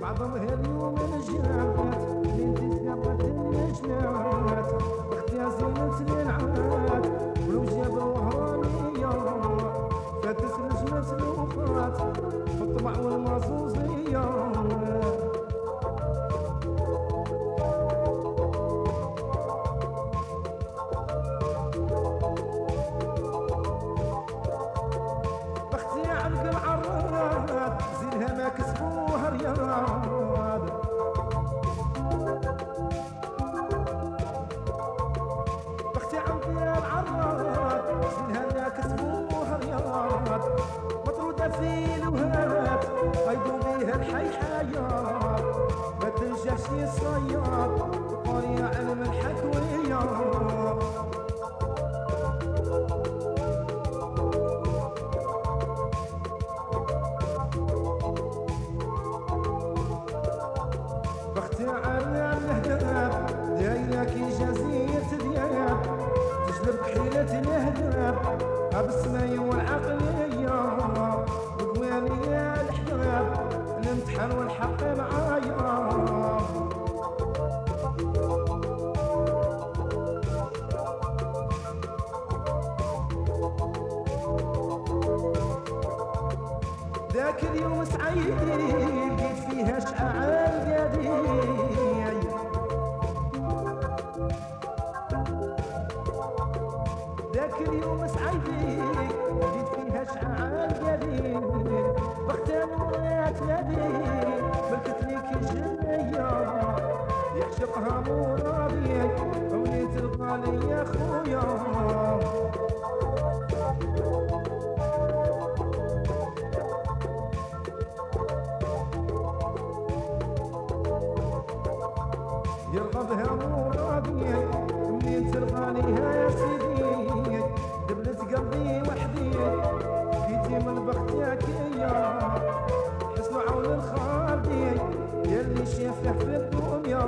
بعضهم اليوم الجامعات اللي انت سقطت النجمات أختي زينة للعاد ولو جابوا وهرانية فاتت نجمة الوفات في الطبع والمازوزية الهداب بالسماية والعقلية بقوانية الحجاب الامتحان والحق معايا ذاك اليوم سعيد ذاك اليوم سعيد لقيت فيها شعاع قديم بختان ورات نادي ملكت ليك الجنية يعشقها مرادي وليت الغالي يا خويا. يرغبها مرادي منين تلقانيها يا سيدي. دبلت قلبي وحدي جيتي من بختك يا حسن عون الخالدي يلي شافه في الدنيا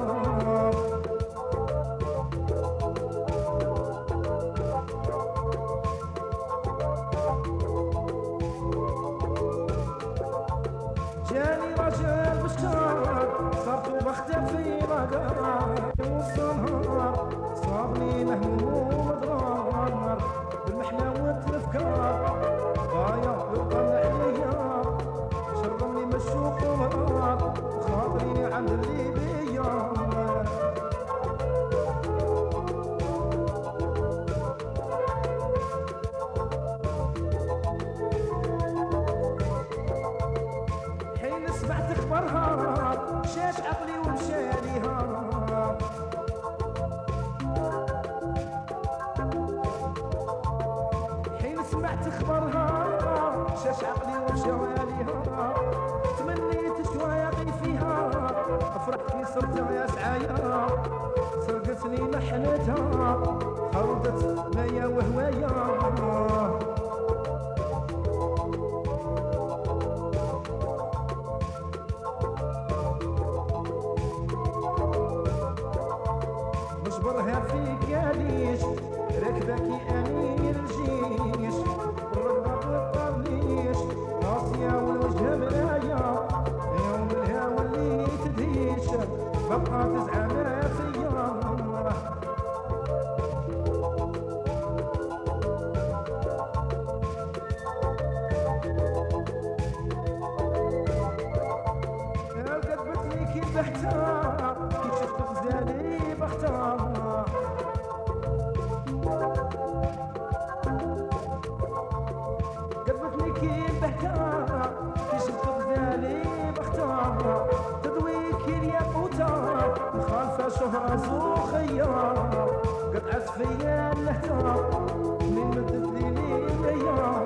صرتها يا سعايا سرقتني محنتها خرجت ميا وهوايا نجبرها في قاليش ركبك امير شهرة زوخية قطعت فيا اللهتة من مدت لي ليا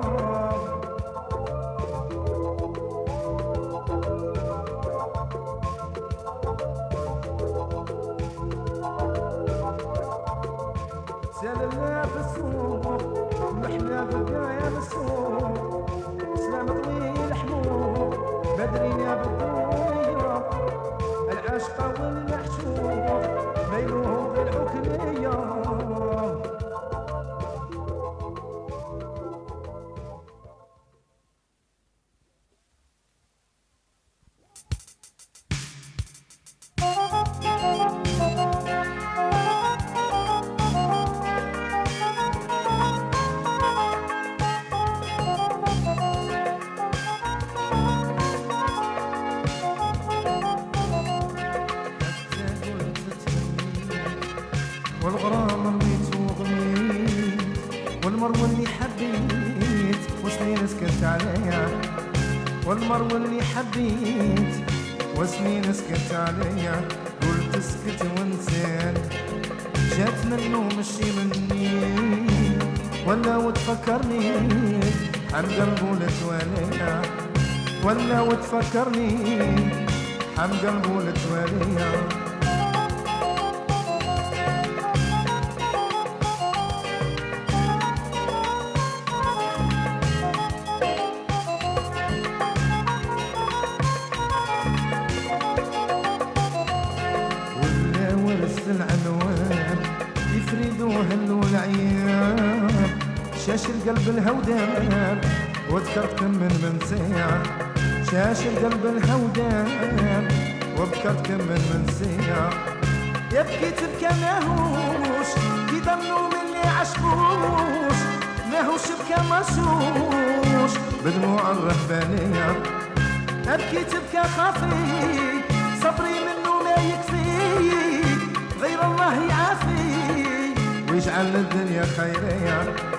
سلمنا في السوق محنا بالقايا بالسوق سلام طويل والمرو اللي حبيت وسنين سكت عليا؟ والمرو اللي حبيت وسنين سكت عليا؟ قلت اسكت وانسان جات منه مشي مني. ولا وتفكرني عن قلبه لتواليا ولا وتفكرني عن قلبه لتواليا شاش القلب الهودان وذكرتكم من من ساعة شاش القلب الهودان وذكرتكم من من ساعة يبكي تبكى ماهوش يضلوا مني عشقوش. ماهوش بكى مشوش بدموع الرهبانية. أبكي تبكى خافي صبري منه ما يكفي. غير الله يعافي. ويجعل الدنيا خيرية.